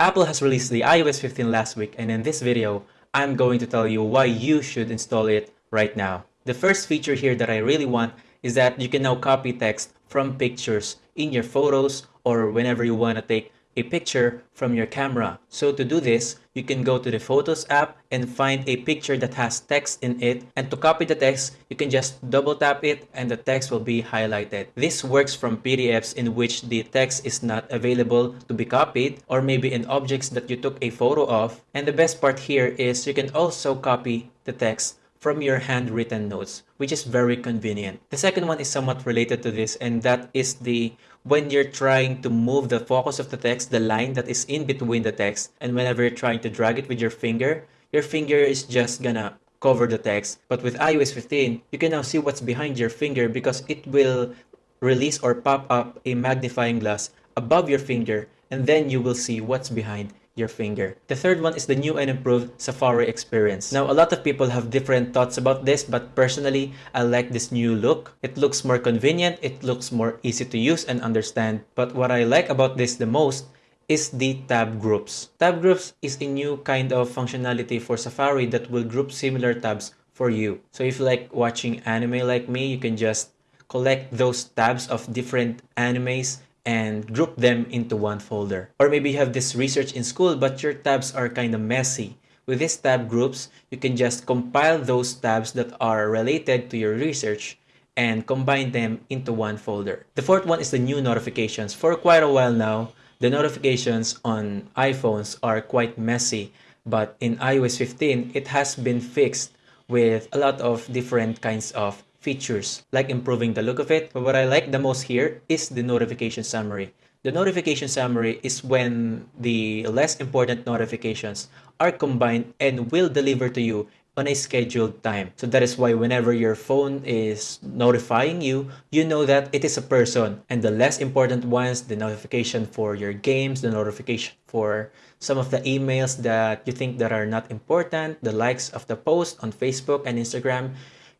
Apple has released the iOS 15 last week and in this video, I'm going to tell you why you should install it right now. The first feature here that I really want is that you can now copy text from pictures in your photos or whenever you want to take a picture from your camera. So to do this, you can go to the Photos app and find a picture that has text in it. And to copy the text, you can just double tap it and the text will be highlighted. This works from PDFs in which the text is not available to be copied or maybe in objects that you took a photo of. And the best part here is you can also copy the text from your handwritten notes, which is very convenient. The second one is somewhat related to this, and that is the when you're trying to move the focus of the text, the line that is in between the text, and whenever you're trying to drag it with your finger, your finger is just gonna cover the text. But with iOS 15, you can now see what's behind your finger because it will release or pop up a magnifying glass above your finger and then you will see what's behind your finger. The third one is the new and improved Safari experience. Now, a lot of people have different thoughts about this, but personally, I like this new look. It looks more convenient, it looks more easy to use and understand. But what I like about this the most is the tab groups. Tab groups is a new kind of functionality for Safari that will group similar tabs for you. So if you like watching anime like me, you can just collect those tabs of different animes and group them into one folder. Or maybe you have this research in school but your tabs are kind of messy. With these tab groups, you can just compile those tabs that are related to your research and combine them into one folder. The fourth one is the new notifications. For quite a while now, the notifications on iPhones are quite messy, but in iOS 15, it has been fixed with a lot of different kinds of features like improving the look of it. But what I like the most here is the notification summary. The notification summary is when the less important notifications are combined and will deliver to you on a scheduled time. So that is why whenever your phone is notifying you, you know that it is a person. And the less important ones, the notification for your games, the notification for some of the emails that you think that are not important, the likes of the post on Facebook and Instagram,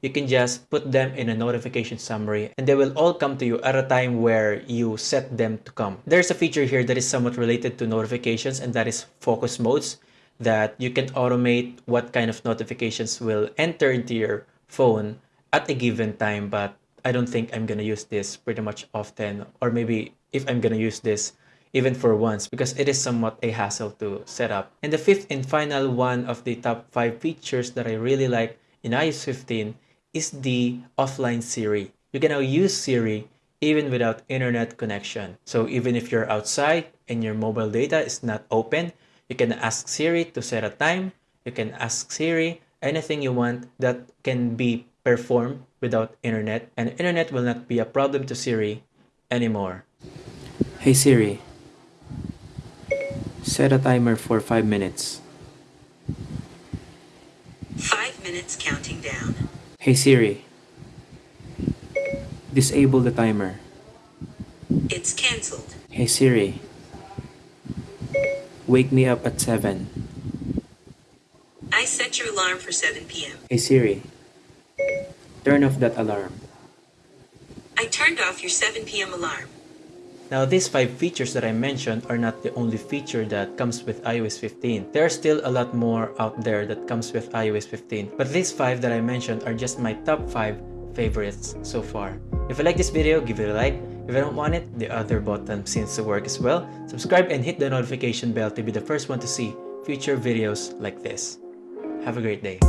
you can just put them in a notification summary and they will all come to you at a time where you set them to come. There's a feature here that is somewhat related to notifications and that is focus modes that you can automate what kind of notifications will enter into your phone at a given time but I don't think I'm gonna use this pretty much often or maybe if I'm gonna use this even for once because it is somewhat a hassle to set up. And the fifth and final one of the top 5 features that I really like in iOS 15 is the offline Siri. You can now use Siri even without internet connection. So even if you're outside and your mobile data is not open, you can ask Siri to set a time. You can ask Siri anything you want that can be performed without internet and internet will not be a problem to Siri anymore. Hey Siri, set a timer for 5 minutes. 5 minutes counting down. Hey Siri, disable the timer. It's cancelled. Hey Siri, wake me up at 7. I set your alarm for 7 p.m. Hey Siri, turn off that alarm. I turned off your 7 p.m. alarm. Now these 5 features that I mentioned are not the only feature that comes with iOS 15. There are still a lot more out there that comes with iOS 15. But these 5 that I mentioned are just my top 5 favorites so far. If you like this video, give it a like. If you don't want it, the other button seems to work as well. Subscribe and hit the notification bell to be the first one to see future videos like this. Have a great day.